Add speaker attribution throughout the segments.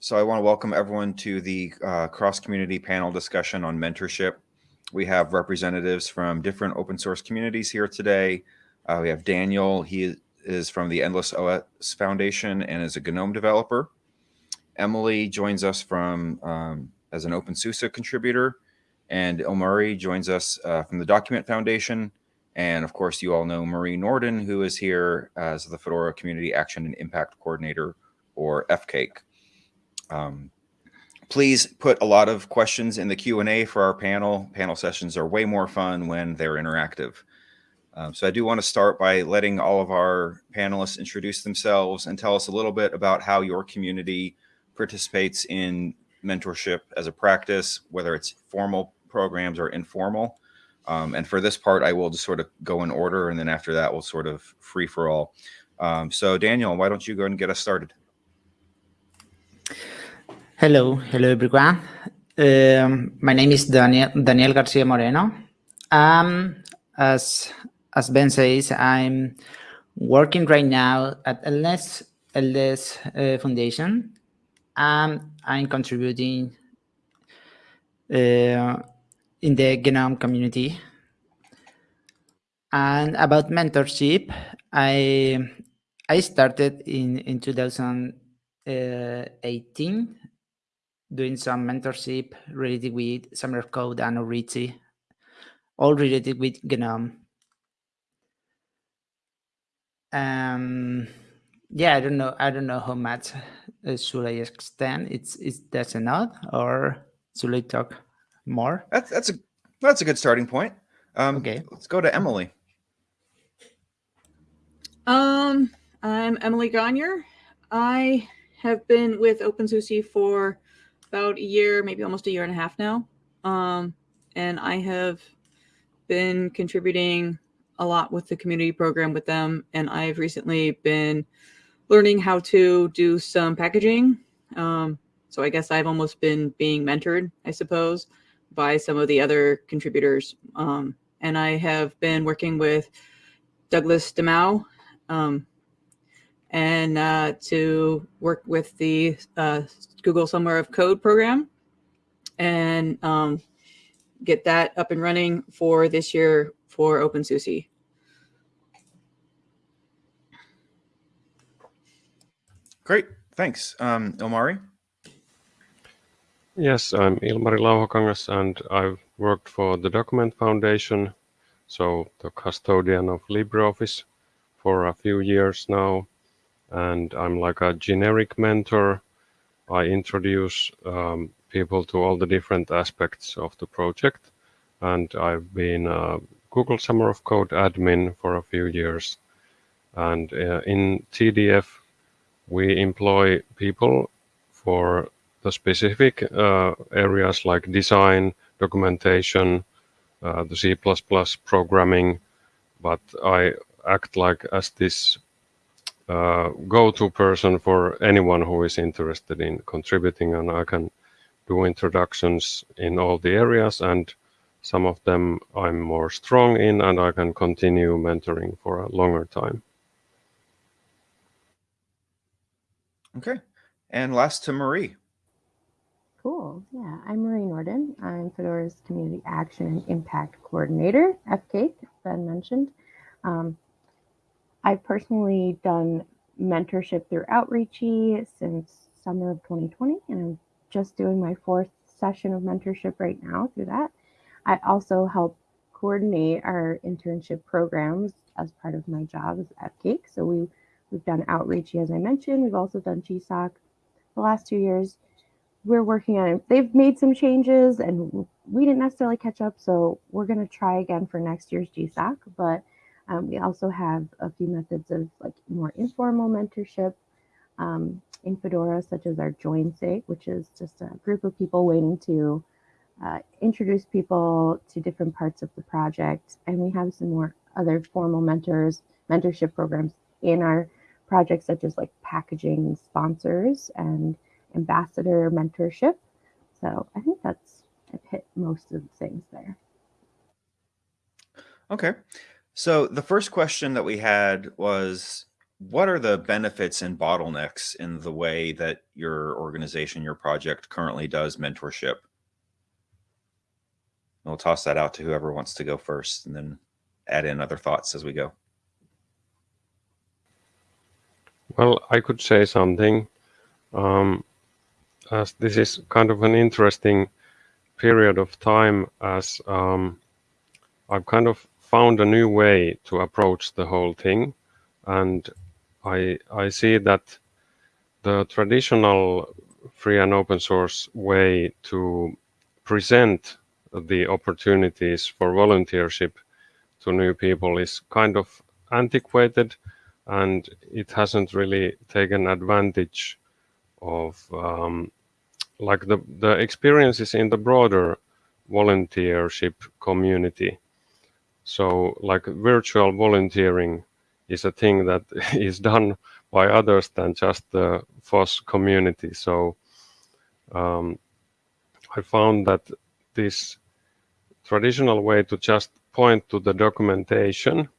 Speaker 1: So I want to welcome everyone to the uh, cross-community panel discussion on mentorship. We have representatives from different open source communities here today. Uh, we have Daniel, he is from the Endless OS Foundation and is a GNOME developer. Emily joins us from um, as an OpenSUSE contributor, and Ilmari joins us uh, from the Document Foundation. And of course, you all know Marie Nordin, who is here as the Fedora Community Action and Impact Coordinator, or FCAIC. Um, please put a lot of questions in the Q&A for our panel. Panel sessions are way more fun when they're interactive. Um, so I do want to start by letting all of our panelists introduce themselves and tell us a little bit about how your community participates in mentorship as a practice, whether it's formal programs or informal. Um, and for this part, I will just sort of go in order, and then after that, we'll sort of free for all. Um, so Daniel, why don't you go and get us started?
Speaker 2: Hello, hello everyone. Um, my name is Daniel, Daniel Garcia Moreno. Um, as, as Ben says, I'm working right now at LS, LS uh, Foundation. Um, I'm contributing uh, in the GNOME community. And about mentorship, I I started in, in 2018 doing some mentorship related with Summer of Code and Outreachy, all related with GNOME. Um, yeah, I don't know. I don't know how much uh, should I extend. It's it's that's enough, or should I talk more?
Speaker 1: That's that's a that's a good starting point. Um,
Speaker 2: okay,
Speaker 1: let's go to Emily.
Speaker 3: Um, I'm Emily Gonyer. I have been with OpenSUSE for about a year, maybe almost a year and a half now. Um, and I have been contributing a lot with the community program with them. And I've recently been learning how to do some packaging. Um, so I guess I've almost been being mentored, I suppose, by some of the other contributors. Um, and I have been working with Douglas DeMaio um, and uh, to work with the uh, Google Summer of Code program and um, get that up and running for this year for OpenSUSE.
Speaker 1: Great, thanks. Um, Ilmari?
Speaker 4: Yes, I'm Ilmari Lauhakangas and I've worked for the Document Foundation, so the custodian of LibreOffice for a few years now and I'm like a generic mentor. I introduce um, people to all the different aspects of the project, and I've been a Google Summer of Code admin for a few years. And uh, in TDF, we employ people for the specific uh, areas like design, documentation, uh, the C++ programming, but I act like as this go-to person for anyone who is interested in contributing and I can do introductions in all the areas and some of them I'm more strong in and I can continue mentoring for a longer time.
Speaker 1: Okay. And last to Marie.
Speaker 5: Cool. Yeah, I'm Marie Nordin. I'm Fedora's Community Action and Impact Coordinator, FCAIC, Ben mentioned. Um, I've personally done mentorship through Outreachy since summer of 2020, and I'm just doing my fourth session of mentorship right now through that. I also help coordinate our internship programs as part of my job as FCAIC. So we, we've done Outreachy, as I mentioned. We've also done GSOC the last two years. We're working on it. They've made some changes and we didn't necessarily catch up. So we're going to try again for next year's GSOC. But um, we also have a few methods of like more informal mentorship um, in Fedora, such as our join sig, which is just a group of people waiting to uh, introduce people to different parts of the project. And we have some more other formal mentors, mentorship programs in our projects, such as like packaging sponsors and ambassador mentorship. So I think that's, I've hit most of the things there.
Speaker 1: Okay. So the first question that we had was what are the benefits and bottlenecks in the way that your organization, your project currently does mentorship? We'll toss that out to whoever wants to go first and then add in other thoughts as we go.
Speaker 4: Well, I could say something. Um, as this is kind of an interesting period of time as um, I've kind of found a new way to approach the whole thing. And I, I see that the traditional free and open source way to present the opportunities for volunteership to new people is kind of antiquated and it hasn't really taken advantage of um, like the, the experiences in the broader volunteership community. So like virtual volunteering is a thing that is done by others than just the FOSS community. So um, I found that this traditional way to just point to the documentation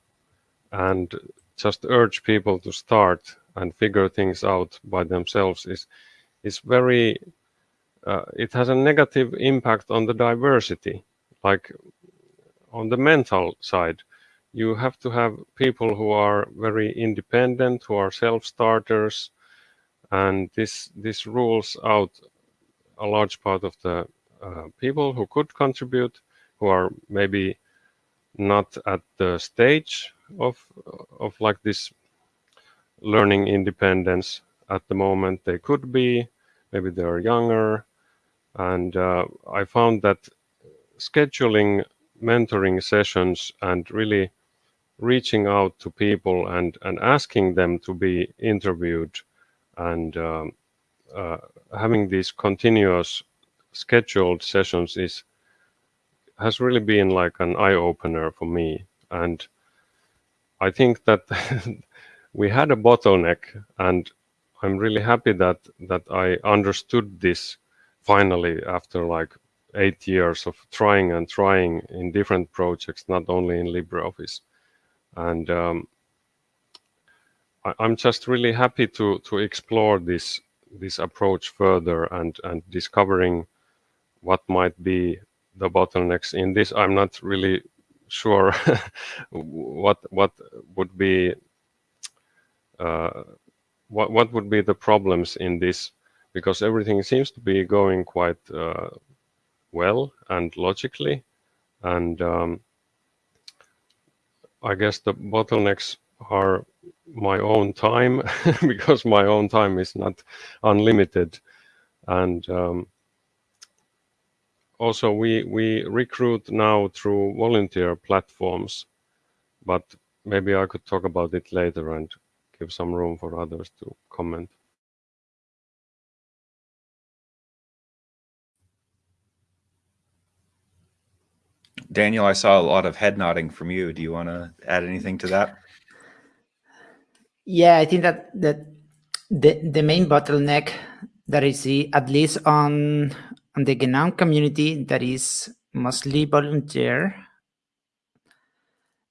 Speaker 4: and just urge people to start and figure things out by themselves is is very uh, it has a negative impact on the diversity like on the mental side you have to have people who are very independent who are self-starters and this this rules out a large part of the uh, people who could contribute who are maybe not at the stage of of like this learning independence at the moment. They could be maybe they're younger and uh, i found that scheduling mentoring sessions and really reaching out to people and and asking them to be interviewed and um, uh, having these continuous scheduled sessions is has really been like an eye opener for me. And I think that we had a bottleneck and I'm really happy that that I understood this finally after like eight years of trying and trying in different projects, not only in LibreOffice. And um, I, am just really happy to to explore this this approach further and and discovering what might be the bottlenecks in this. I'm not really sure what what would be uh, what what would be the problems in this because everything seems to be going quite uh, well and logically. And um, I guess the bottlenecks are my own time because my own time is not unlimited. And um, also we we recruit now through volunteer platforms but maybe i could talk about it later and give some room for others to comment
Speaker 1: daniel i saw a lot of head nodding from you. Do you want to add anything to that?
Speaker 2: Yeah i think that that the the main bottleneck that i see at least on and the GNOME community that is mostly volunteer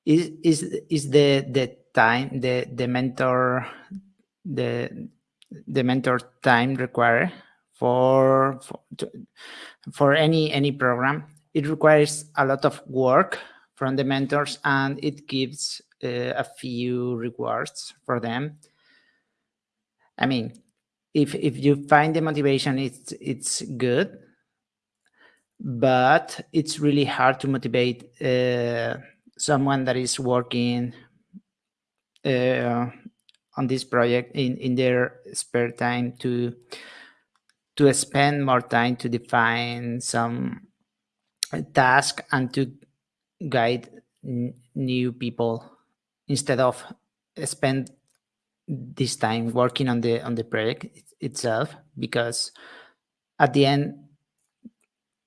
Speaker 2: is is is the the time the the mentor the the mentor time required for for, for any any program it requires a lot of work from the mentors and it gives uh, a few rewards for them. I mean if if you find the motivation it's it's good but it's really hard to motivate uh, someone that is working uh, on this project in in their spare time to to spend more time to define some task and to guide new people instead of spend this time working on the on the project itself because at the end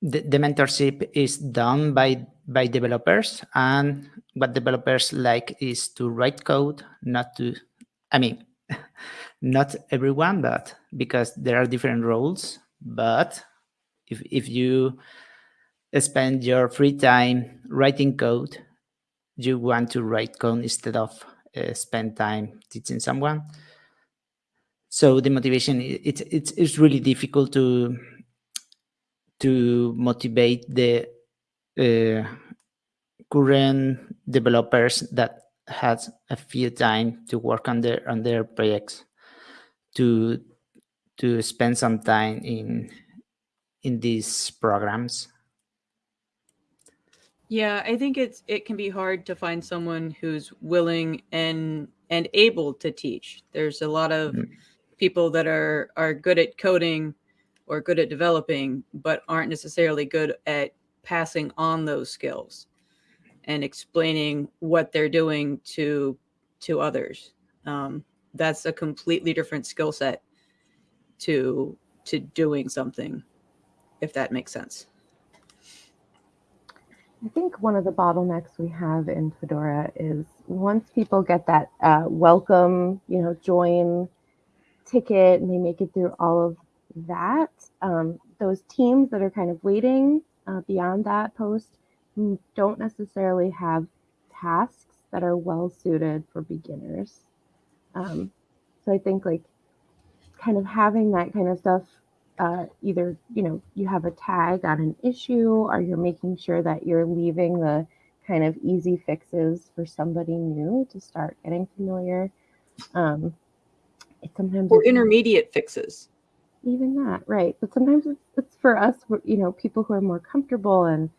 Speaker 2: the, the mentorship is done by by developers and what developers like is to write code not to i mean not everyone but because there are different roles but if, if you spend your free time writing code you want to write code instead of uh, spend time teaching someone. So the motivation, it's, it's, it's really difficult to to motivate the uh, current developers that has a few time to work on their on their projects to to spend some time in in these programs
Speaker 3: Yeah, I think it's it can be hard to find someone who's willing and and able to teach. There's a lot of
Speaker 2: Mm.
Speaker 3: people that are are good at coding or good at developing but aren't necessarily good at passing on those skills and explaining what they're doing to to others. Um, that's a completely different skill set to to doing something if that makes sense.
Speaker 5: I think one of the bottlenecks we have in Fedora is once people get that uh, welcome, you know, join ticket and they make it through all of that, um, those teams that are kind of waiting uh, beyond that post don't necessarily have tasks that are well suited for beginners. Um, so I think like kind of having that kind of stuff uh, either you know you have a tag on an issue or you're making sure that you're leaving the kind of easy fixes for somebody new to start getting familiar. Um, it sometimes
Speaker 3: Or intermediate fixes.
Speaker 5: even that right. But sometimes it's, it's for us you know people who are more comfortable and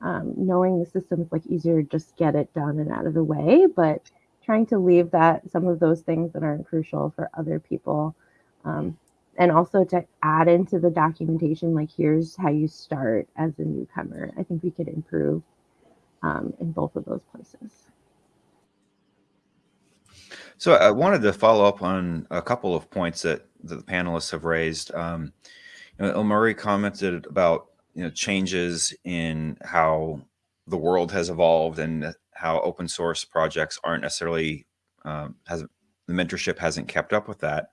Speaker 5: um, knowing the system is like easier to just get it done and out of the way. But trying to leave that some of those things that aren't crucial for other people um, and also to add into the documentation like here's how you start as a newcomer i think we could improve um, in both of those places
Speaker 1: So I wanted to follow up on a couple of points that, that the panelists have raised. Um, you know, Ilmari commented about you know changes in how the world has evolved and how open source projects aren't necessarily um, has the mentorship hasn't kept up with that.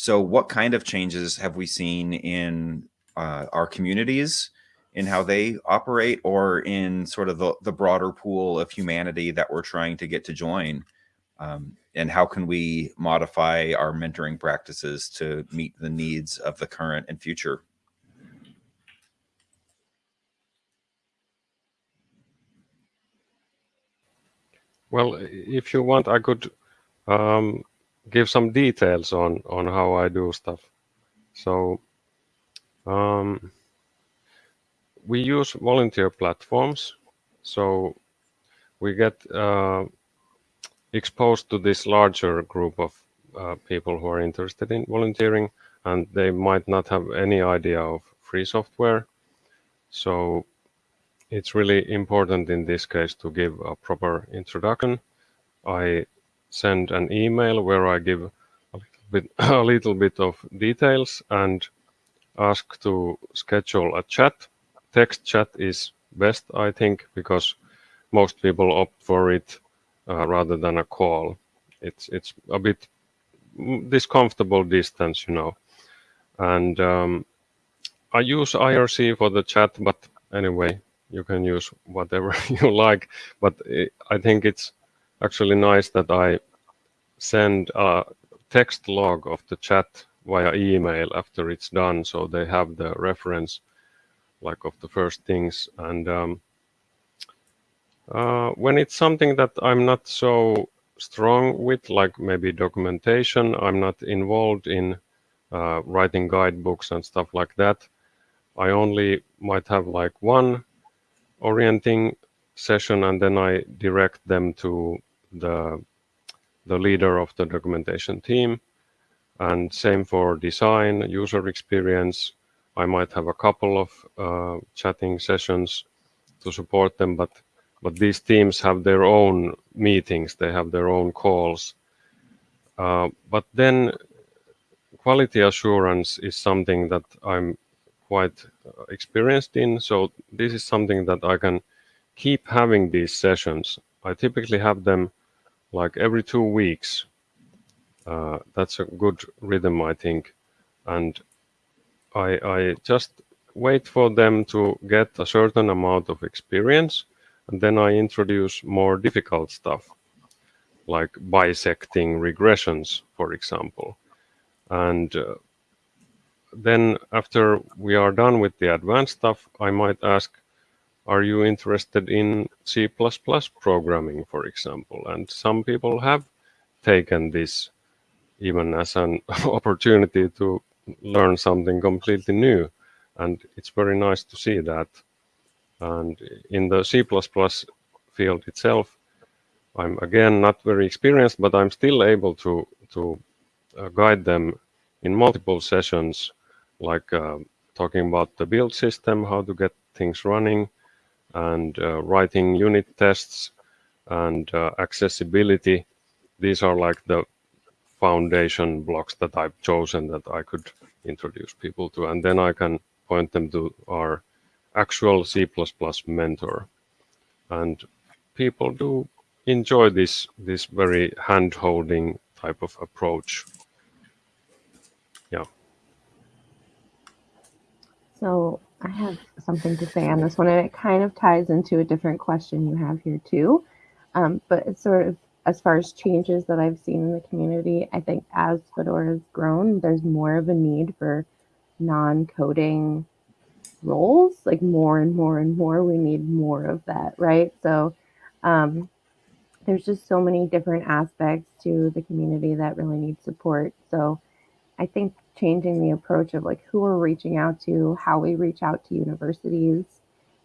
Speaker 1: So, what kind of changes have we seen in uh, our communities, in how they operate, or in sort of the, the broader pool of humanity that we're trying to get to join? Um, and how can we modify our mentoring practices to meet the needs of the current and future?
Speaker 4: Well, if you want, I could um, give some details on on how I do stuff. So um, we use volunteer platforms, so we get uh, exposed to this larger group of uh, people who are interested in volunteering, and they might not have any idea of free software. So it's really important in this case to give a proper introduction. I send an email where I give a little bit, a little bit of details and ask to schedule a chat. Text chat is best, I think, because most people opt for it uh, rather than a call. It's it's a bit discomfortable distance, you know. And um, I use IRC for the chat, but anyway, you can use whatever you like. But I think it's actually nice that I send a text log of the chat via email after it's done, so they have the reference, like of the first things. And um, uh, when it's something that I'm not so strong with, like maybe documentation, I'm not involved in uh, writing guidebooks and stuff like that. I only might have like one orienting session and then I direct them to the the leader of the documentation team and same for design user experience I might have a couple of uh, chatting sessions to support them but but these teams have their own meetings they have their own calls uh, but then quality assurance is something that I'm quite uh, experienced in. So this is something that I can keep having these sessions. I typically have them like every two weeks. Uh, that's a good rhythm, I think. And I, I just wait for them to get a certain amount of experience and then I introduce more difficult stuff. like bisecting regressions, for example. And uh, then after we are done with the advanced stuff, I might ask, are you interested in C++ programming, for example? And some people have taken this even as an opportunity to learn something completely new. And it's very nice to see that. And in the C++ field itself, I'm again not very experienced, but I'm still able to, to uh, guide them in multiple sessions, like uh, talking about the build system, how to get things running, and uh, writing unit tests and uh, accessibility. These are like the foundation blocks that I've chosen that I could introduce people to. And then I can point them to our actual C++ mentor. And people do enjoy this, this very hand-holding type of approach. Yeah.
Speaker 5: So I have something to say on this one, and it kind of ties into a different question you have here too. Um, but it's sort of as far as changes that I've seen in the community, I think as Fedora has grown, there's more of a need for non-coding roles, like more and more and more. We need more of that, right? So um, there's just so many different aspects to the community that really need support. So I think changing the approach of like who we're reaching out to, how we reach out to universities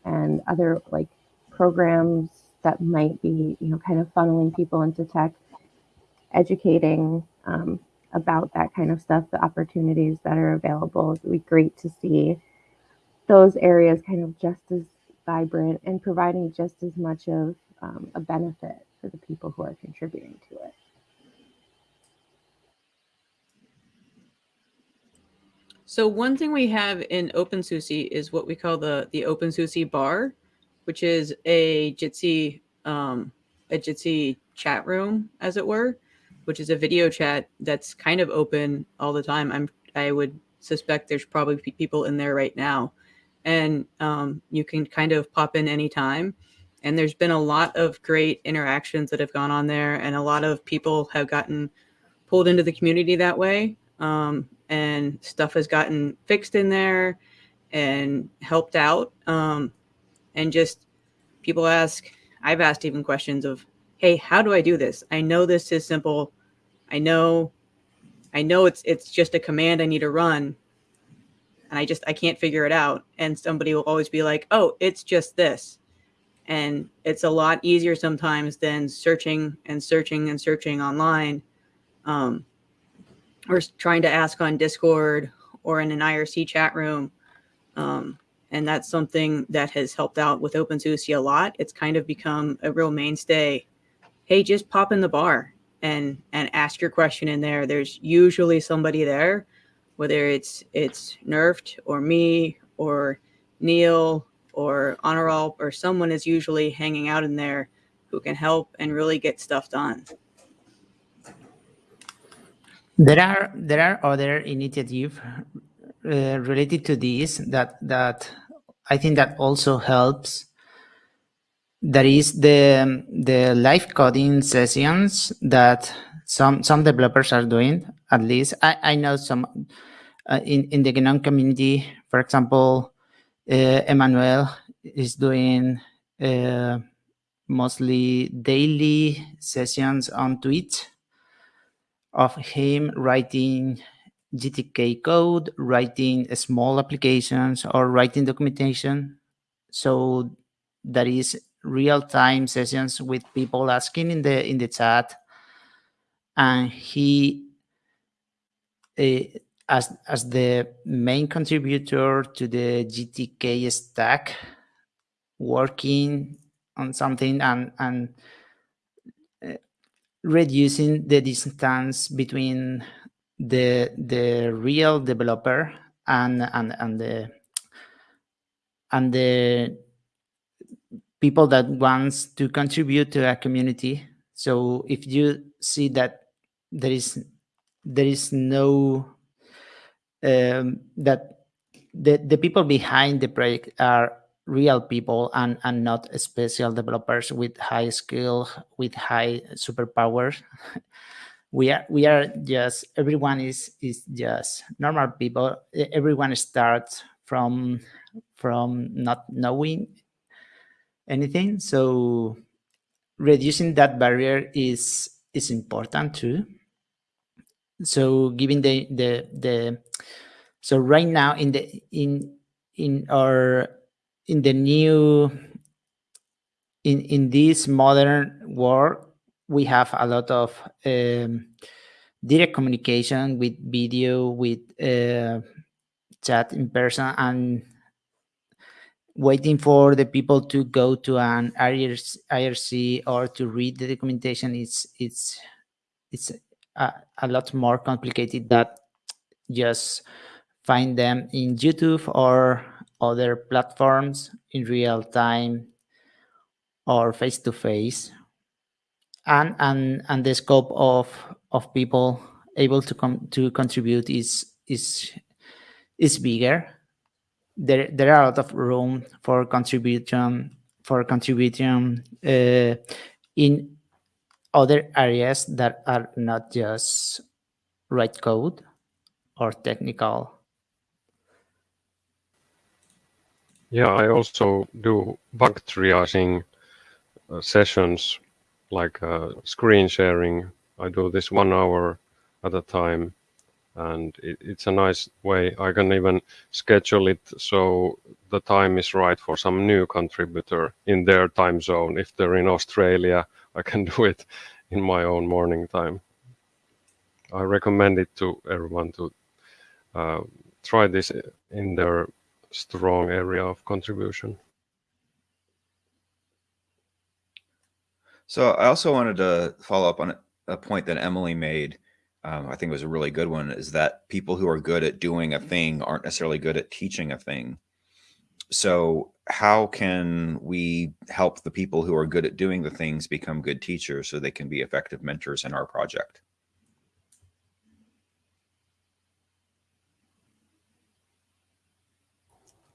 Speaker 5: and other like programs that might be, you know, kind of funneling people into tech, educating um, about that kind of stuff, the opportunities that are available. It would be great to see those areas kind of just as vibrant and providing just as much of um, a benefit for the people who are contributing to it.
Speaker 3: So one thing we have in OpenSUSE is what we call the the OpenSUSE bar, which is a Jitsi um, a Jitsi chat room, as it were, which is a video chat that's kind of open all the time. I'm I would suspect there's probably people in there right now, and um, you can kind of pop in anytime. And there's been a lot of great interactions that have gone on there, and a lot of people have gotten pulled into the community that way. Um, and stuff has gotten fixed in there and helped out. Um, and just people ask, I've asked even questions of, hey, how do I do this? I know this is simple. I know, I know it's it's just a command I need to run, and I just I can't figure it out. And somebody will always be like, oh, it's just this. And it's a lot easier sometimes than searching and searching and searching online, um, or trying to ask on Discord or in an IRC chat room. Um, and that's something that has helped out with OpenSUSE a lot. It's kind of become a real mainstay. Hey, just pop in the bar and and ask your question in there. There's usually somebody there, whether it's it's Knurpht or me or Neil or Honoral or someone is usually hanging out in there who can help and really get stuff done.
Speaker 2: There are there are other initiatives uh, related to this that that I think that also helps. There is the the live coding sessions that some some developers are doing. At least I I know some uh, in in the GNOME community. For example, uh, Emmanuel is doing uh, mostly daily sessions on Twitch of him writing GTK code, writing small applications, or writing documentation. So that is real-time sessions with people asking in the in the chat, and he, uh, as as the main contributor to the GTK stack, working on something and and reducing the distance between the the real developer and and and the and the people that wants to contribute to a community. So if you see that there is there is no um, that the the people behind the project are real people and and not special developers with high skill with high superpowers. We are we are just everyone is is just normal people. Everyone starts from from not knowing anything. So reducing that barrier is is important too. So giving the the the so right now in the in in our in the new in in this modern world we have a lot of um, direct communication with video with uh, chat in person and waiting for the people to go to an IRC, or to read the documentation it's it's it's a, a lot more complicated that just find them in YouTube or other platforms in real time or face to face and and and the scope of of people able to come to contribute is is is bigger. There there are a lot of room for contribution for contribution uh, in other areas that are not just write code or technical
Speaker 4: Yeah, I also do bug triaging uh, sessions like uh, screen sharing. I do this one hour at a time, and it, it's a nice way. I can even schedule it so the time is right for some new contributor in their time zone. If they're in Australia, I can do it in my own morning time. I recommend it to everyone to uh, try this in their strong area of contribution.
Speaker 1: So I also wanted to follow up on a point that Emily made. Um, I think it was a really good one is that people who are good at doing a thing aren't necessarily good at teaching a thing. So how can we help the people who are good at doing the things become good teachers so they can be effective mentors in our project?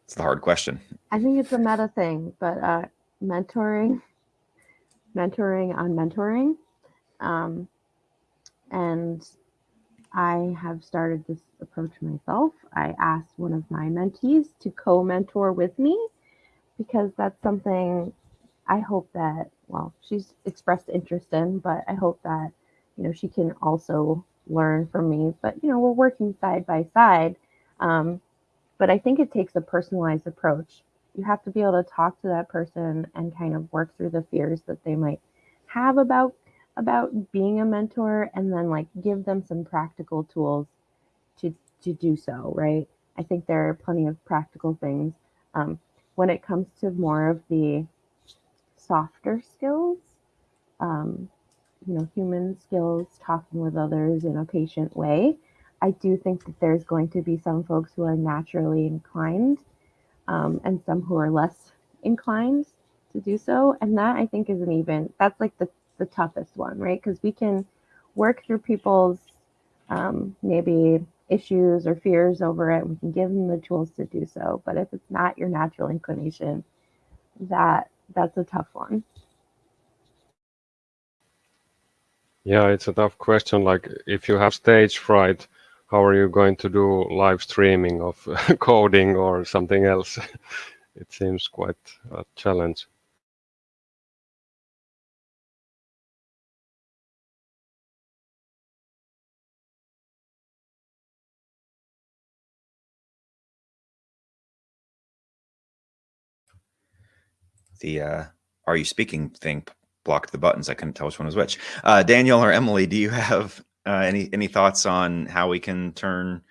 Speaker 1: It's the hard question.
Speaker 5: I think it's a meta thing, but uh, mentoring, mentoring on mentoring. Um, and I have started this approach myself. I asked one of my mentees to co mentor with me because that's something I hope that, well, she's expressed interest in, but I hope that, you know, she can also learn from me. But, you know, we're working side by side. Um, but I think it takes a personalized approach. You have to be able to talk to that person and kind of work through the fears that they might have about about being a mentor and then like give them some practical tools to to do so right i think there are plenty of practical things um, when it comes to more of the softer skills um, you know human skills talking with others in a patient way i do think that there's going to be some folks who are naturally inclined um, and some who are less inclined to do so and that i think is an even that's like the the toughest one, right? Because we can work through people's um, maybe issues or fears over it. We can give them the tools to do so. But if it's not your natural inclination, that that's a tough one.
Speaker 4: Yeah, it's a tough question. Like, if you have stage fright, how are you going to do live streaming of coding or something else? it seems quite a challenge.
Speaker 1: The uh, "Are you speaking?" thing blocked the buttons. I couldn't tell which one was which. Uh, Daniel or Emily, do you have uh, any any thoughts on how we can turn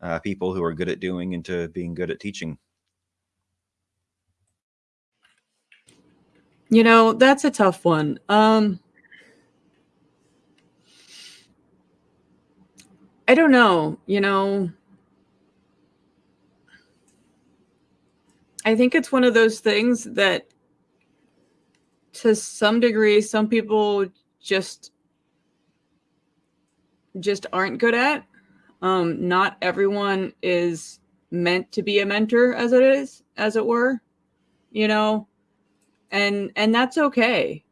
Speaker 1: uh, people who are good at doing into being good at teaching?
Speaker 3: You know, that's a tough one. Um, I don't know. You know, I think it's one of those things that to some degree some people just just aren't good at. Um, not everyone is meant to be a mentor as it is, as it were. you know, and and that's okay,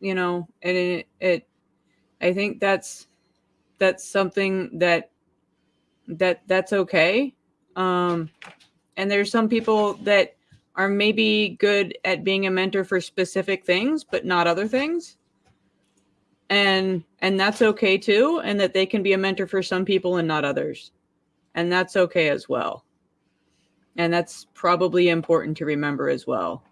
Speaker 3: you know, and it, it I think that's that's something that that that's okay. Um, and there's some people that are maybe good at being a mentor for specific things, but not other things. And and that's okay too, and that they can be a mentor for some people and not others. And that's okay as well. And that's probably important to remember as well.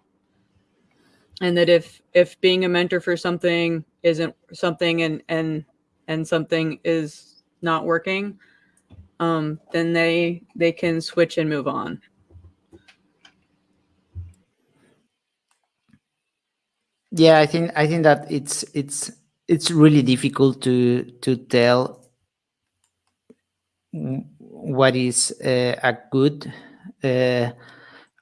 Speaker 3: And that if if being a mentor for something isn't something and and and something is not working, um, then they they can switch and move on.
Speaker 2: Yeah, I think I think that it's it's it's really difficult to to tell what is uh, a good uh,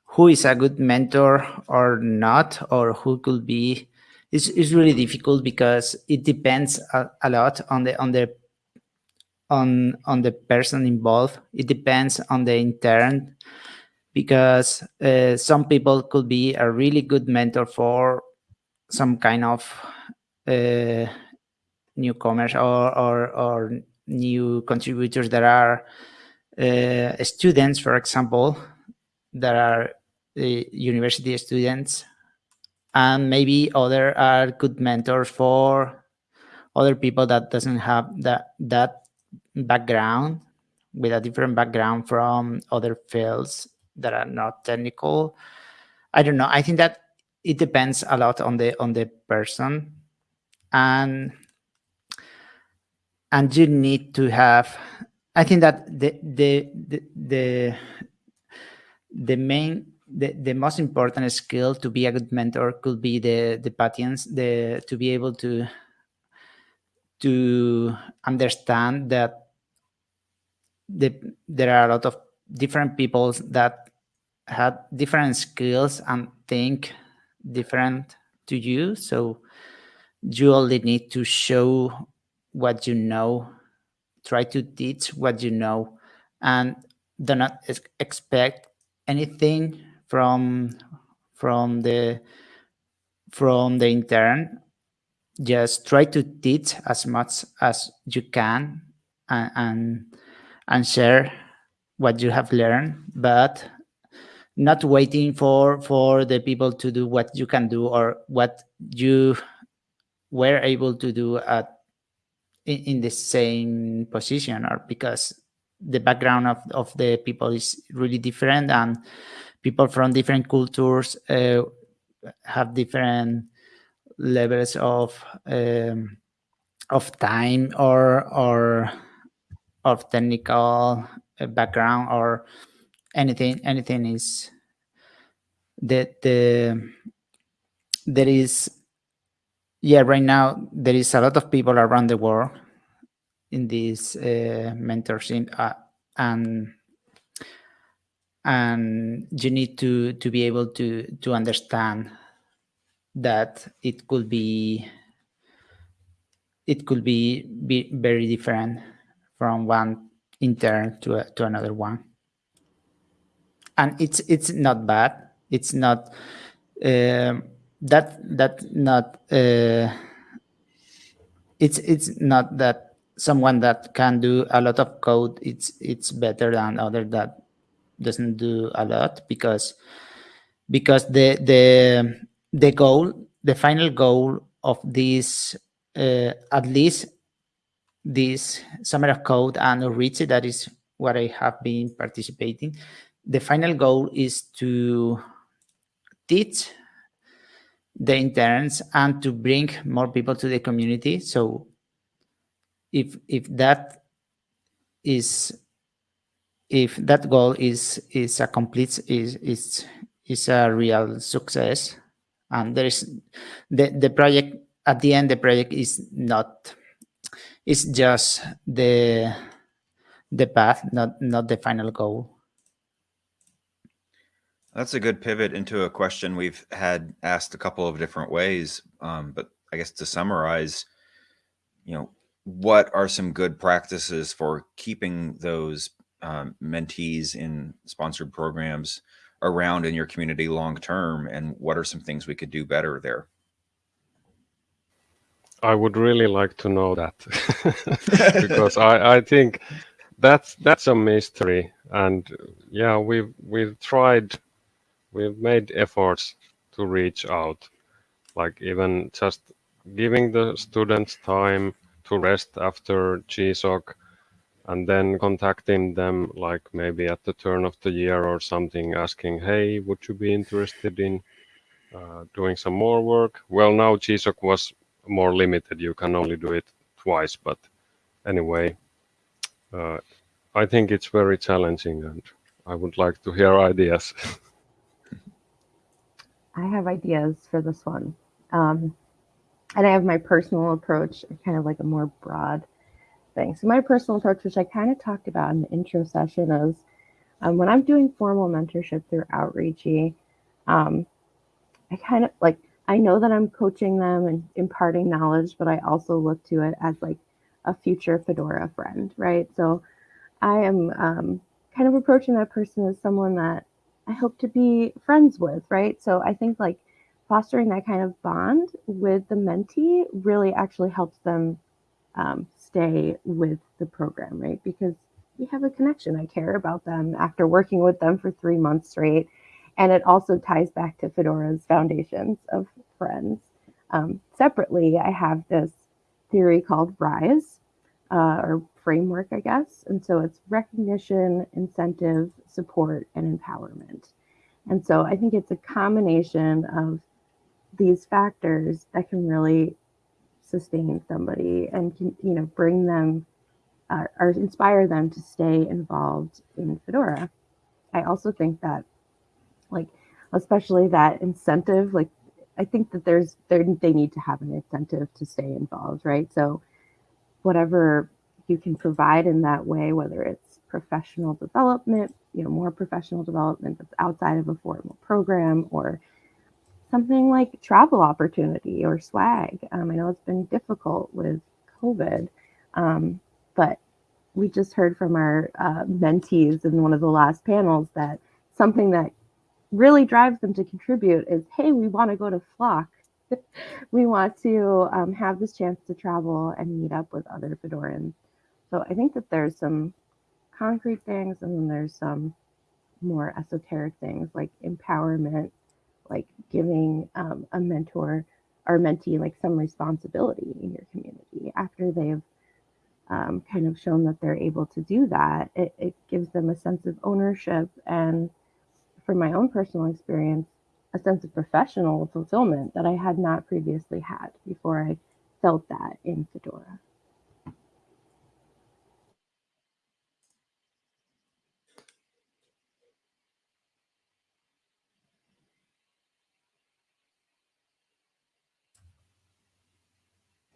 Speaker 2: who is a good mentor or not or who could be it's, it's really difficult because it depends a, a lot on the on the on on the person involved. It depends on the intern because uh, some people could be a really good mentor for some kind of uh, newcomers or, or or new contributors that are uh, students for example that are uh, university students. And maybe other are good mentors for other people that doesn't have that that background with a different background from other fields that are not technical. I don't know. I think that it depends a lot on the on the person and and you need to have i think that the the the the, the main the, the most important skill to be a good mentor could be the the patience the to be able to to understand that the, there are a lot of different people that have different skills and think different to you. So you only need to show what you know try to teach what you know and do not ex- expect anything from from the from the intern. Just try to teach as much as you can and and, and share what you have learned but not waiting for for the people to do what you can do or what you were able to do at in, in the same position or because the background of, of the people is really different and people from different cultures uh, have different levels of um, of time or or of technical uh, background or anything anything is that the there is yeah right now there is a lot of people around the world in this uh, mentorship uh, and and you need to to be able to to understand that it could be it could be, be very different from one intern to a, to another one. And it's it's not bad. It's not um that that not uh, it's it's not that someone that can do a lot of code it's it's better than other that doesn't do a lot because because the the the goal the final goal of this uh, at least this summer of code and reach that is what i have been participating the final goal is to teach the interns and to bring more people to the community. So if if that is if that goal is is a complete is is is a real success and there is the the project at the end the project is not it's just the the path not not the final goal
Speaker 1: That's a good pivot into a question we've had asked a couple of different ways. Um, but I guess to summarize, you know, what are some good practices for keeping those um, mentees in sponsored programs around in your community long term and what are some things we could do better there
Speaker 4: I would really like to know that because I, I think that's that's a mystery and yeah we've we've tried we've made efforts to reach out like even just giving the students time to rest after GSOC and then contacting them like maybe at the turn of the year or something asking hey would you be interested in uh, doing some more work? Well now GSOC was more limited. You can only do it twice but anyway uh, I think it's very challenging and I would like to hear ideas
Speaker 5: I have ideas for this one. Um, and I have my personal approach, kind of like a more broad thing. So my personal approach, which I kind of talked about in the intro session, is um, when I'm doing formal mentorship through Outreachy, um, I kind of like I know that I'm coaching them and imparting knowledge, but I also look to it as like a future Fedora friend, right? So I am um, kind of approaching that person as someone that I hope to be friends with, right? So I think like fostering that kind of bond with the mentee really actually helps them um, stay with the program, right? Because we have a connection. I care about them after working with them for three months straight. And it also ties back to Fedora's foundations of friends. Um, separately, I have this theory called RISE, uh, or framework, I guess. And so it's recognition, incentive, support, and empowerment. And so I think it's a combination of these factors that can really sustain somebody and can, you know, bring them uh, or inspire them to stay involved in Fedora. I also think that, like, especially that incentive, like, I think that there's there they need to have an incentive to stay involved, right? So, whatever you can provide in that way, whether it's professional development, you know, more professional development that's outside of a formal program or something like travel opportunity or swag. Um, I know it's been difficult with COVID, um, but we just heard from our uh, mentees in one of the last panels that something that really drives them to contribute is, hey, we want to go to Flock. we want to um, have this chance to travel and meet up with other Fedorans so I think that there's some concrete things and then there's some more esoteric things like empowerment, like giving um, a mentor or mentee like some responsibility in your community after they've um, kind of shown that they're able to do that. It, it gives them a sense of ownership and from my own personal experience, a sense of professional fulfillment that I had not previously had before I felt that in Fedora.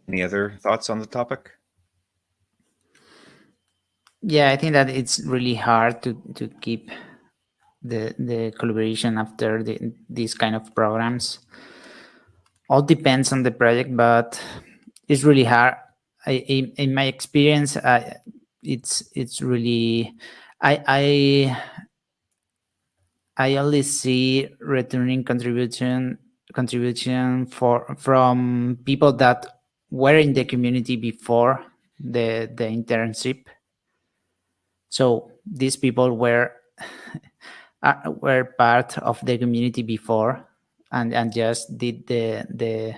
Speaker 1: Any other thoughts on the topic?
Speaker 2: Yeah, I think that it's really hard to to keep the the collaboration after the, these kind of programs. All depends on the project, but it's really hard. I, in, in my experience, I, it's it's really I I I only see returning contribution contribution for from people that were in the community before the the internship. So these people were uh, were part of the community before, and and just did the the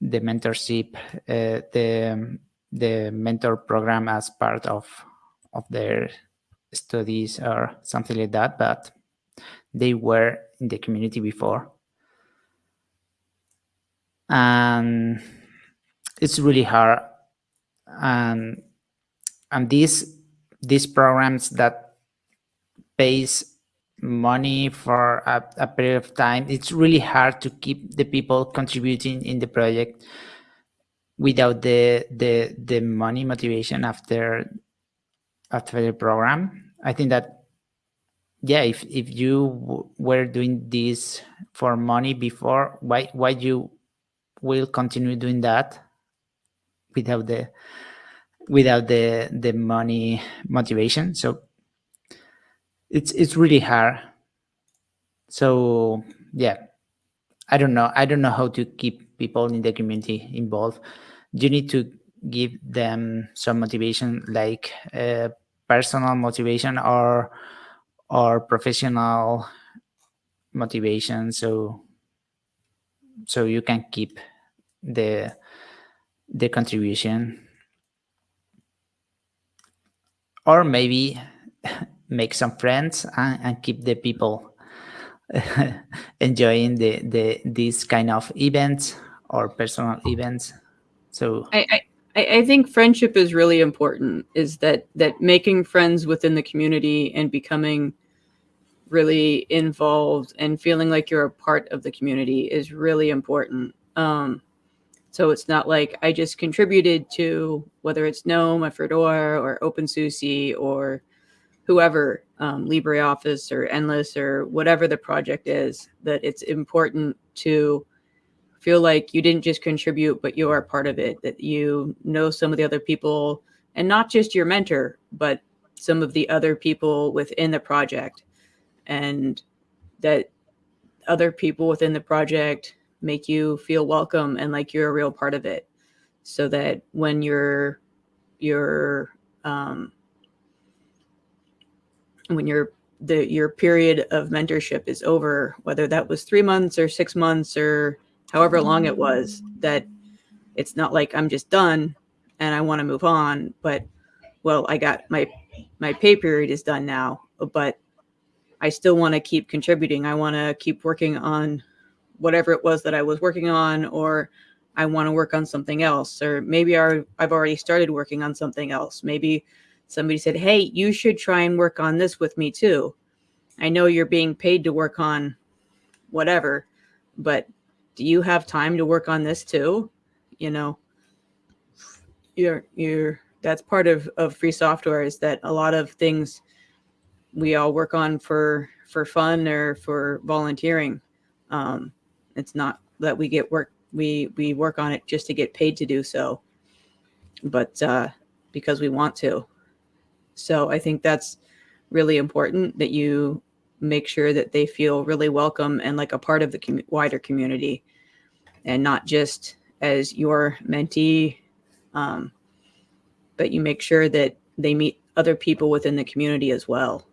Speaker 2: the mentorship, uh, the the mentor program as part of of their studies or something like that. But they were in the community before, and it's really hard and and these these programs that pays money for a, a, period of time. It's really hard to keep the people contributing in the project without the the the money motivation after after the program. I think that yeah if if you were doing this for money before why why you will continue doing that without the without the the money motivation? So it's it's really hard. So yeah. I don't know. I don't know how to keep people in the community involved. You need to give them some motivation like uh, personal motivation or or professional motivation. So so you can keep the the contribution. Or maybe make some friends and, and keep the people enjoying the the these kind of events or personal events so
Speaker 3: I, I I think friendship is really important. Is that that making friends within the community and becoming really involved and feeling like you're a part of the community is really important. Um, so it's not like I just contributed to whether it's GNOME or Fedora or OpenSUSE or whoever, um, LibreOffice or Endless or whatever the project is, that it's important to feel like you didn't just contribute, but you are part of it, that you know some of the other people and not just your mentor, but some of the other people within the project. And that other people within the project make you feel welcome and like you're a real part of it. So that when your your um when your the your period of mentorship is over whether that was 3 months or 6 months or however long it was that it's not like I'm just done and I want to move on but well I got my my pay period is done now but I still want to keep contributing. I want to keep working on whatever it was that I was working on, or I want to work on something else, or maybe I, I've already started working on something else. Maybe somebody said, Hey, you should try and work on this with me too. I know you're being paid to work on whatever, but do you have time to work on this too? You know, you're, you're, that's part of, of free software is that a lot of things we all work on for for fun or for volunteering. Um, it's not that we get work we we work on it just to get paid to do so, but uh, because we want to. So I think that's really important that you make sure that they feel really welcome and like a part of the com- wider community, and not just as your mentee, um, but you make sure that they meet other people within the community as well.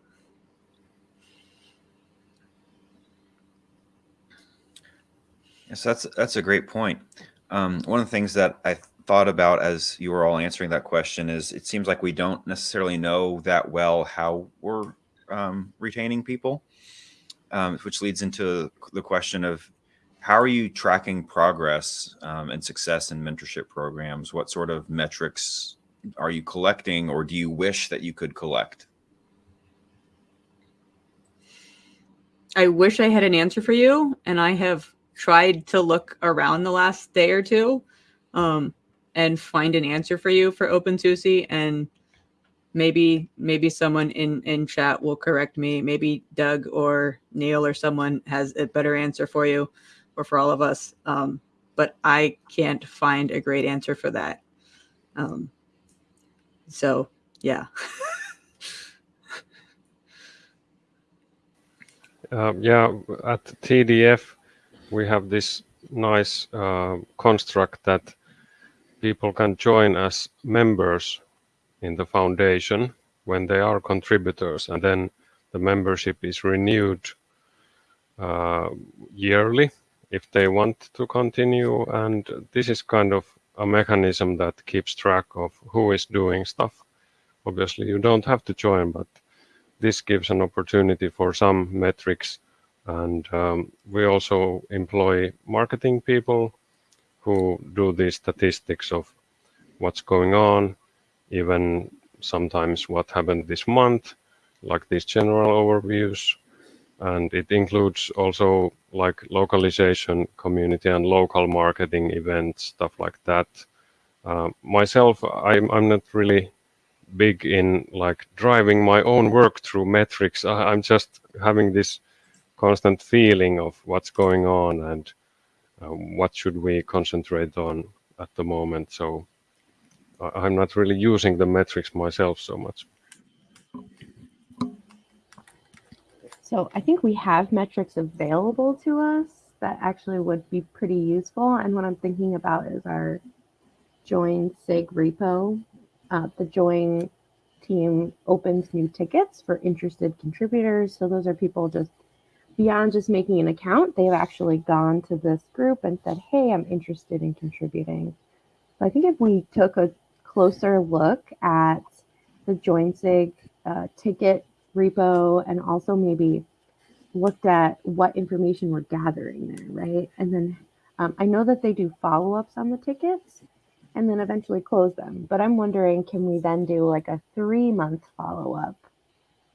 Speaker 1: Yes, that's that's a great point. Um, one of the things that I thought about as you were all answering that question is it seems like we don't necessarily know that well how we're um, retaining people, um, which leads into the question of how are you tracking progress um, and success in mentorship programs? What sort of metrics are you collecting, or do you wish that you could collect?
Speaker 3: I wish I had an answer for you, and I have tried to look around the last day or two um, and find an answer for you for OpenSUSE. And maybe maybe someone in in chat will correct me. Maybe Doug or Neil or someone has a better answer for you or for all of us. Um, but I can't find a great answer for that. Um, so yeah.
Speaker 4: Um, yeah, at TDF, we have this nice uh, construct that people can join as members in the foundation when they are contributors, and then the membership is renewed uh, yearly if they want to continue. And this is kind of a mechanism that keeps track of who is doing stuff. Obviously, you don't have to join, but this gives an opportunity for some metrics. And um, we also employ marketing people who do the statistics of what's going on, even sometimes what happened this month, like these general overviews. And it includes also like localization, community and local marketing events, stuff like that. Uh, myself, I'm, I'm not really big in like driving my own work through metrics. I, am just having this constant feeling of what's going on and what should we concentrate on at the moment. So I'm not really using the metrics myself so much.
Speaker 5: So I think we have metrics available to us that actually would be pretty useful. And what I'm thinking about is our join SIG repo. Uh, the join team opens new tickets for interested contributors. So those are people just beyond just making an account, they've actually gone to this group and said, hey, I'm interested in contributing. So I think if we took a closer look at the JoinSig uh, ticket repo and also maybe looked at what information we're gathering there, right? And then um, I know that they do follow-ups on the tickets and then eventually close them. But I'm wondering, can we then do like a three-month follow-up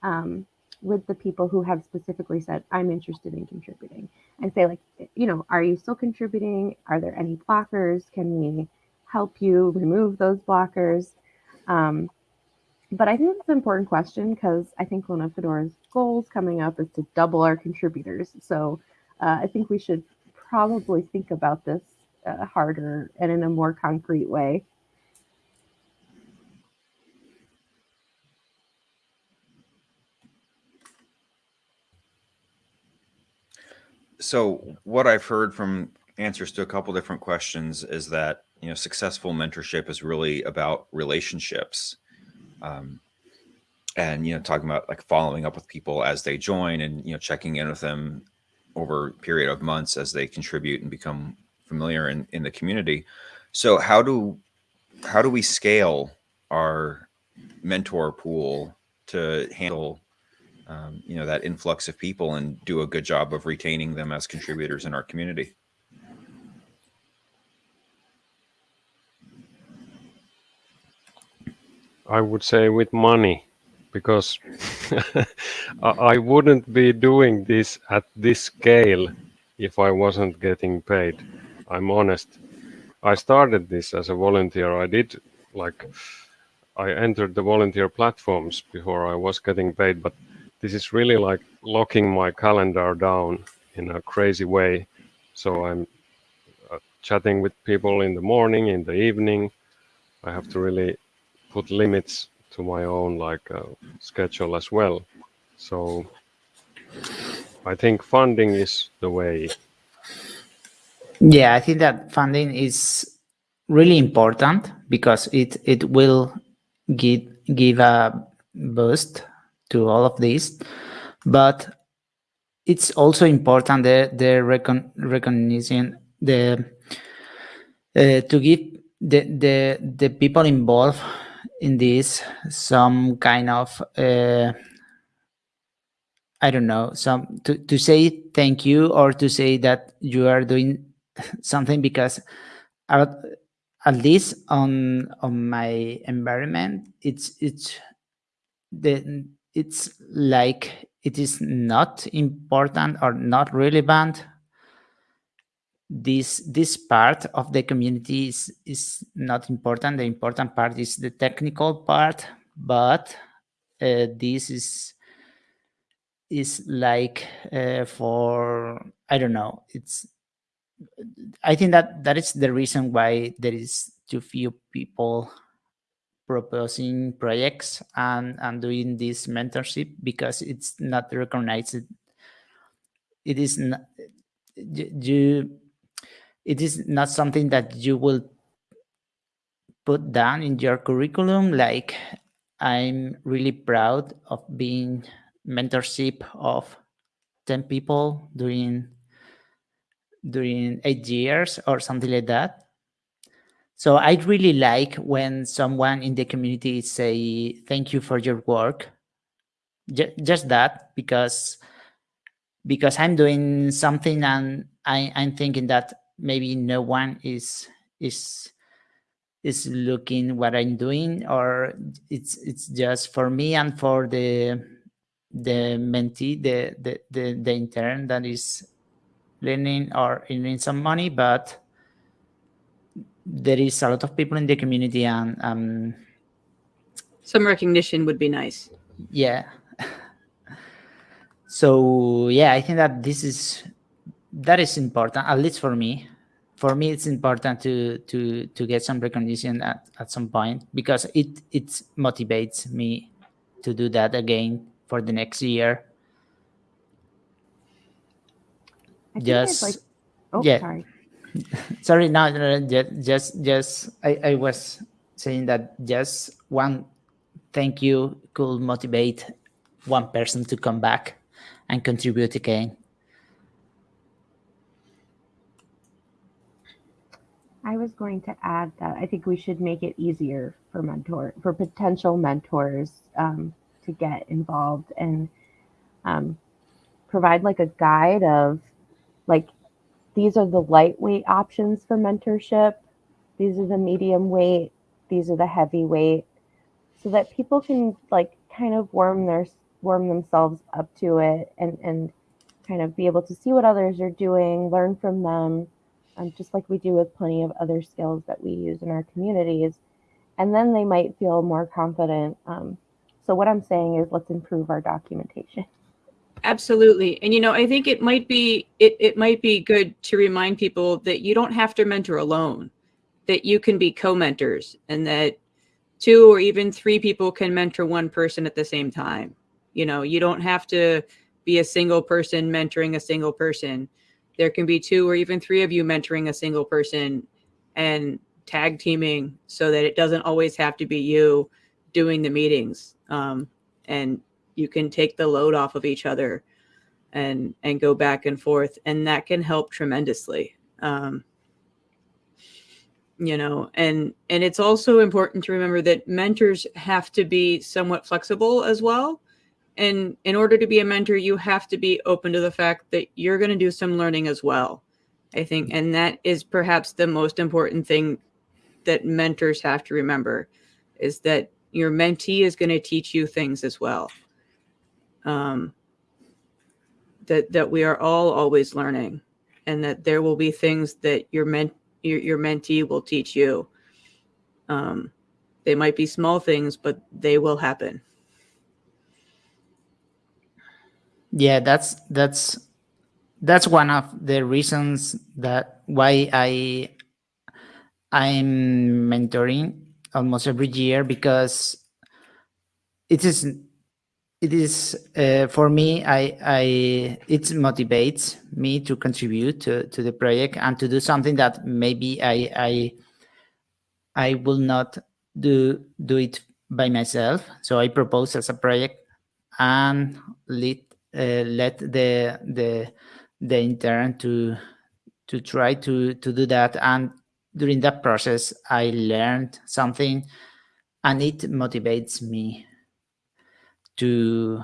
Speaker 5: um, with the people who have specifically said, I'm interested in contributing and say like, you know, are you still contributing? Are there any blockers? Can we help you remove those blockers? Um, but I think it's an important question because I think one of Fedora's goals coming up is to double our contributors. So uh, I think we should probably think about this uh, harder and in a more concrete way.
Speaker 1: So what I've heard from answers to a couple different questions is that you know successful mentorship is really about relationships um, and you know talking about like following up with people as they join and you know checking in with them over a period of months as they contribute and become familiar in, in the community. So how do how do we scale our mentor pool to handle um, you know that influx of people and do a good job of retaining them as contributors in our community
Speaker 4: I would say with money, because I wouldn't be doing this at this scale if I wasn't getting paid. I'm honest. I started this as a volunteer. I did like I entered the volunteer platforms before I was getting paid, but this is really like locking my calendar down in a crazy way. So I'm uh, chatting with people in the morning, in the evening. I have to really put limits to my own like uh, schedule as well. So I think funding is the way.
Speaker 2: Yeah, I think that funding is really important because it it will give give a boost to all of this, but it's also important the the recon, recognition the uh, to give the the the people involved in this some kind of uh, I don't know some to, to say thank you or to say that you are doing something because at, at least on on my environment it's it's the it's like it is not important or not relevant. This this part of the community is is not important. The important part is the technical part but uh, this is is like uh, for i don't know it's i think that that is the reason why there is too few people proposing projects and and doing this mentorship because it's not recognized. It is not you it is not something that you will put down in your curriculum. Like i'm really proud of being mentorship of 10 people during during eight years or something like that so i really like when someone in the community say thank you for your work. J just that because because i'm doing something and I, i'm thinking that maybe no one is is is looking what I'm doing or it's it's just for me and for the the mentee, the the the, the intern that is learning or earning some money, but there is a lot of people in the community and um
Speaker 3: some recognition would be nice.
Speaker 2: Yeah. so yeah, I think that this is that is important, at least for me. For me, it's important to to to get some recognition at, at some point because it it motivates me to do that again for the next year.
Speaker 5: I think
Speaker 2: Just
Speaker 5: like. Oh,
Speaker 2: yeah.
Speaker 5: sorry.
Speaker 2: sorry, no, no, no, ju- just, just, I, I was saying that just one thank you could motivate one person to come back and contribute again.
Speaker 5: I was going to add that I think we should make it easier for mentor for potential mentors um, to get involved and um, provide like a guide of like these are the lightweight options for mentorship. These are the medium weight. These are the heavyweight, so that people can like kind of warm their warm themselves up to it and and kind of be able to see what others are doing, learn from them, um, just like we do with plenty of other skills that we use in our communities. And then they might feel more confident. Um, so, what I'm saying is, let's improve our documentation.
Speaker 3: Absolutely. And you know, I think it might be it, it might be good to remind people that you don't have to mentor alone, that you can be co-mentors and that two or even three people can mentor one person at the same time. You know, you don't have to be a single person mentoring a single person. There can be two or even three of you mentoring a single person and tag teaming so that it doesn't always have to be you doing the meetings. Um, and you can take the load off of each other and and go back and forth and that can help tremendously um, you know and and it's also important to remember that mentors have to be somewhat flexible as well and in order to be a mentor you have to be open to the fact that you're going to do some learning as well i think and that is perhaps the most important thing that mentors have to remember is that your mentee is going to teach you things as well um, that that we are all always learning, and that there will be things that your ment your, your mentee will teach you. Um, they might be small things, but they will happen.
Speaker 2: Yeah, that's that's that's one of the reasons that why I I'm mentoring almost every year because it is it is uh, for me i i it motivates me to contribute to, to the project and to do something that maybe i i i will not do do it by myself. So i propose as a project and let uh, let the the the intern to to try to to do that. And during that process i learned something and it motivates me to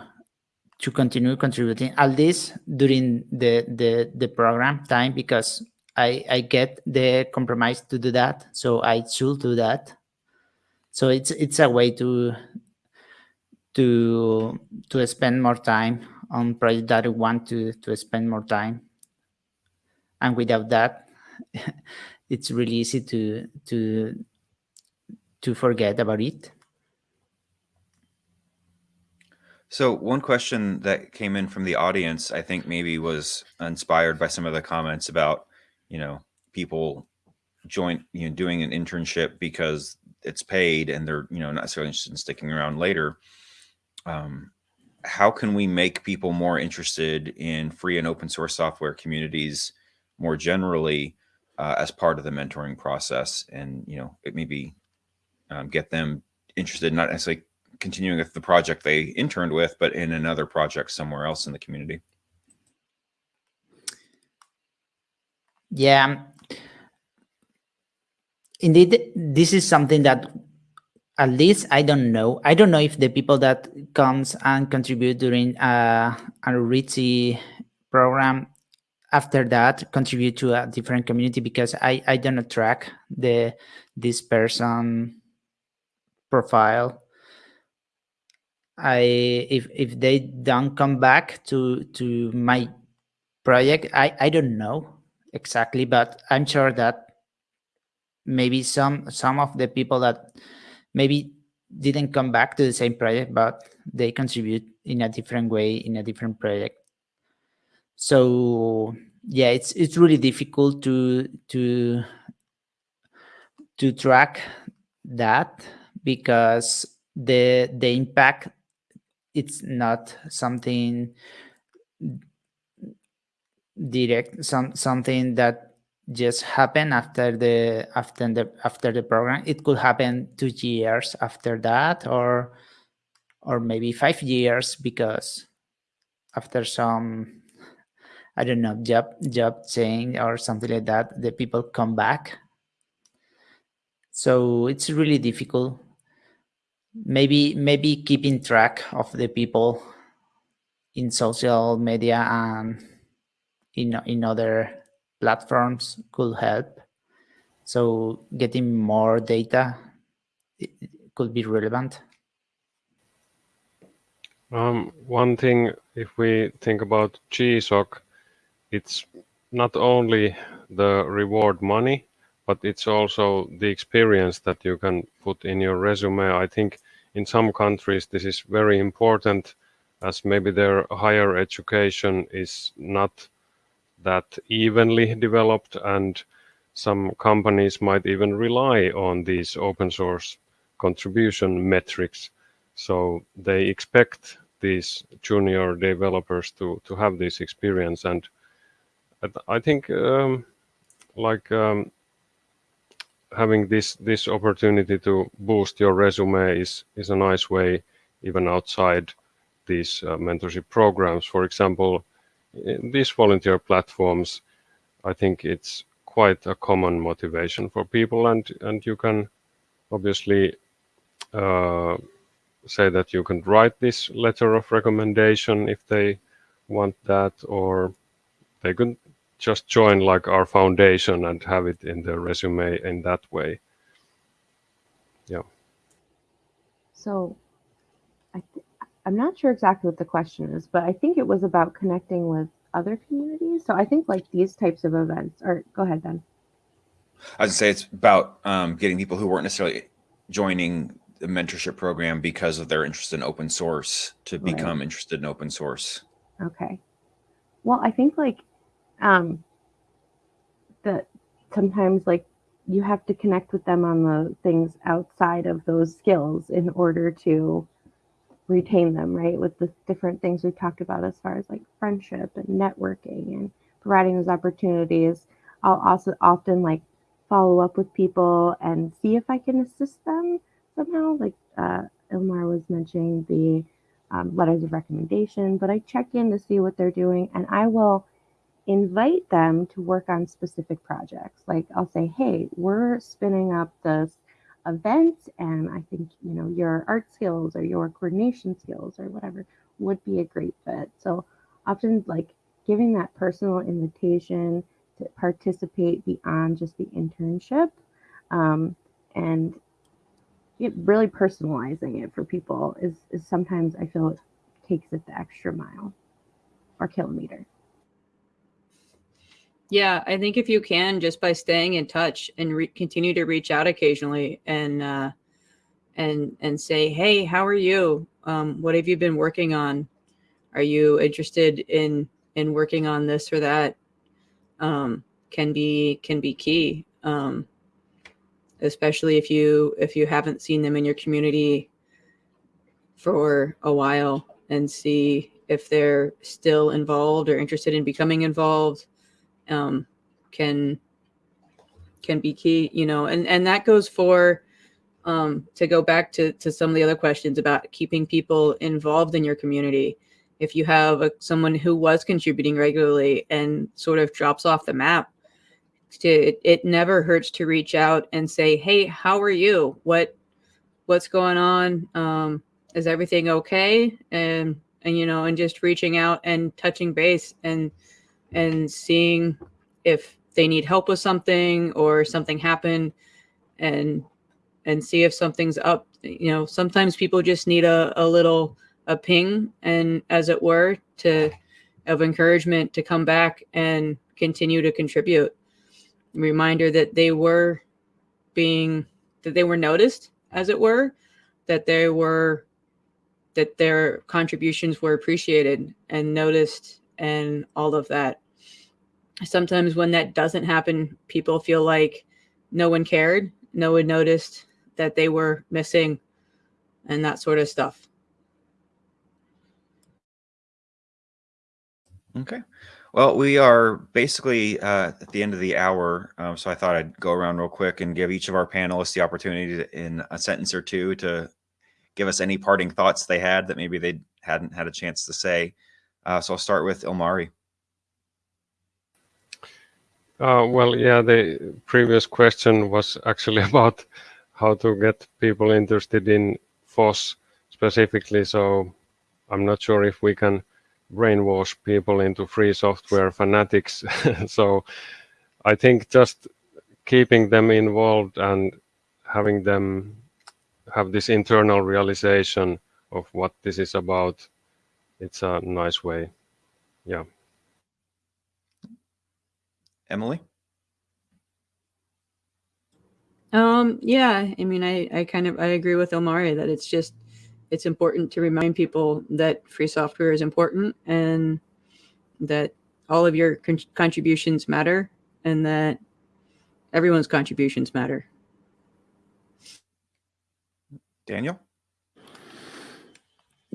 Speaker 2: to continue contributing at least during the the the program time because i i get the compromise to do that. So i should do that. So it's it's a way to to to spend more time on project that i want to to spend more time. And without that it's really easy to to to forget about it
Speaker 1: So one question that came in from the audience, I think maybe was inspired by some of the comments about, you know, people join, you know, doing an internship because it's paid and they're, you know, not necessarily interested in sticking around later. Um, how can we make people more interested in free and open source software communities more generally uh, as part of the mentoring process and, you know, it maybe um, get them interested, not necessarily continuing with the project they interned with, but in another project somewhere else in the community.
Speaker 2: Yeah. Indeed, this is something that at least I don't know. I don't know if the people that comes and contribute during uh, Outreachy program after that contribute to a different community because I, I don't track the this person profile I if if they don't come back to to my project, I I don't know exactly, but I'm sure that maybe some some of the people that maybe didn't come back to the same project, but they contribute in a different way in a different project. So yeah, it's it's really difficult to to to track that because the the impact it's not something direct some something that just happened after the after the after the program. It could happen two years after that or or maybe five years because after some i don't know job job change or something like that the people come back. So it's really difficult maybe maybe keeping track of the people in social media and in in other platforms could help. So getting more data could be relevant.
Speaker 4: Um, one thing, if we think about GSOC, it's not only the reward money, but it's also the experience that you can put in your resume. I think in some countries this is very important as maybe their higher education is not that evenly developed and some companies might even rely on these open source contribution metrics so they expect these junior developers to to have this experience and I- think um, like um, having this this opportunity to boost your resume is is a nice way even outside these uh, mentorship programs. For example these volunteer platforms i think it's quite a common motivation for people and and you can obviously uh, say that you can write this letter of recommendation if they want that or they can just join like our foundation and have it in the resume in that way Yeah.
Speaker 5: So I th- I'm not sure exactly what the question is, but I think it was about connecting with other communities. So I think like these types of events are go ahead Ben.
Speaker 1: I would say it's about um, getting people who weren't necessarily joining the mentorship program because of their interest in open source to
Speaker 5: Right.
Speaker 1: become interested in open source.
Speaker 5: Okay. Well, I think like um that sometimes like you have to connect with them on the things outside of those skills in order to retain them, right? With the different things we talked about as far as like friendship and networking and providing those opportunities. I'll also often like follow up with people and see if I can assist them somehow. Like uh, Ilmari was mentioning the um, letters of recommendation, but I check in to see what they're doing and I will invite them to work on specific projects. Like I'll say, hey, we're spinning up this event and I think, you know, your art skills or your coordination skills or whatever would be a great fit. So often like giving that personal invitation to participate beyond just the internship um, and really personalizing it for people is, is sometimes I feel it takes it the extra mile or kilometer.
Speaker 3: Yeah, I think if you can, just by staying in touch and continue to reach out occasionally and uh, and and say, "Hey, how are you? Um, what have you been working on? Are you interested in in working on this or that?" Um, can be can be key, um, especially if you if you haven't seen them in your community for a while and see if they're still involved or interested in becoming involved um, can can be key you know and and that goes for um, to go back to to some of the other questions about keeping people involved in your community. If you have a, someone who was contributing regularly and sort of drops off the map to, it, it never hurts to reach out and say hey how are you? What what's going on? Um, is everything okay? And and you know and just reaching out and touching base and and seeing if they need help with something or something happened and and see if something's up. You know sometimes people just need a, a little a ping and as it were to of encouragement to come back and continue to contribute. Reminder that they were being that they were noticed as it were that they were that their contributions were appreciated and noticed and all of that sometimes when that doesn't happen, people feel like no one cared, no one noticed that they were missing, and that sort of stuff.
Speaker 1: Okay. Well, we are basically uh, at the end of the hour, um, so I thought I'd go around real quick and give each of our panelists the opportunity to, in a sentence or two to give us any parting thoughts they had that maybe they hadn't had a chance to say. Uh, so I'll start with Ilmari.
Speaker 4: Uh, well, yeah, the previous question was actually about how to get people interested in FOSS specifically. So I'm not sure if we can brainwash people into free software fanatics. so I think just keeping them involved and having them have this internal realization of what this is about, it's a nice way. Yeah.
Speaker 1: Emily?
Speaker 3: Um, yeah, I mean, I, I kind of, I agree with Ilmari that it's just, it's important to remind people that free software is important and that all of your con contributions matter and that everyone's contributions matter.
Speaker 1: Daniel?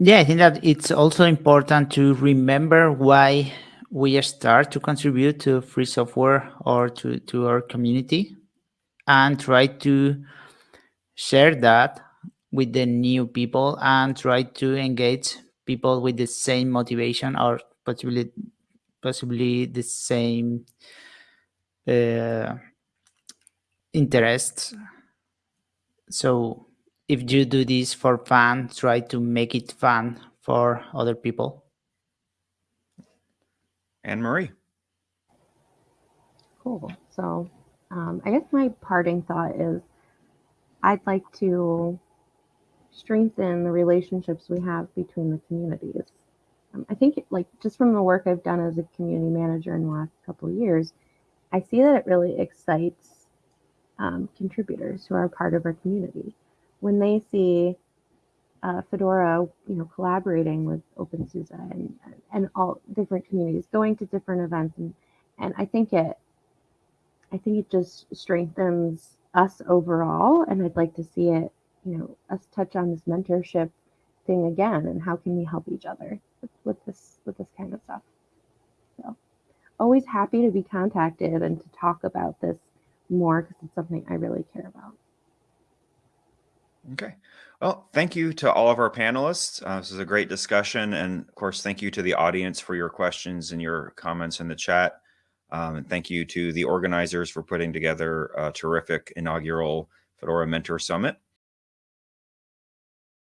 Speaker 2: Yeah, I think that it's also important to remember why we start to contribute to free software or to, to our community and try to share that with the new people and try to engage people with the same motivation or possibly possibly the same uh, interests. So if you do this for fun, try to make it fun for other people.
Speaker 1: And Marie.
Speaker 5: Cool. So um, I guess my parting thought is I'd like to strengthen the relationships we have between the communities. Um, I think, like, just from the work I've done as a community manager in the last couple of years, I see that it really excites um, contributors who are part of our community when they see uh, Fedora, you know, collaborating with OpenSUSE and and all different communities, going to different events, and and I think it, I think it just strengthens us overall, and I'd like to see it, you know, us touch on this mentorship thing again, and how can we help each other with, with this with this kind of stuff. So, always happy to be contacted and to talk about this more because it's something I really care about.
Speaker 1: Okay. Well, thank you to all of our panelists. Uh, this is a great discussion. And of course, thank you to the audience for your questions and your comments in the chat. Um, and thank you to the organizers for putting together a terrific inaugural Fedora Mentor Summit.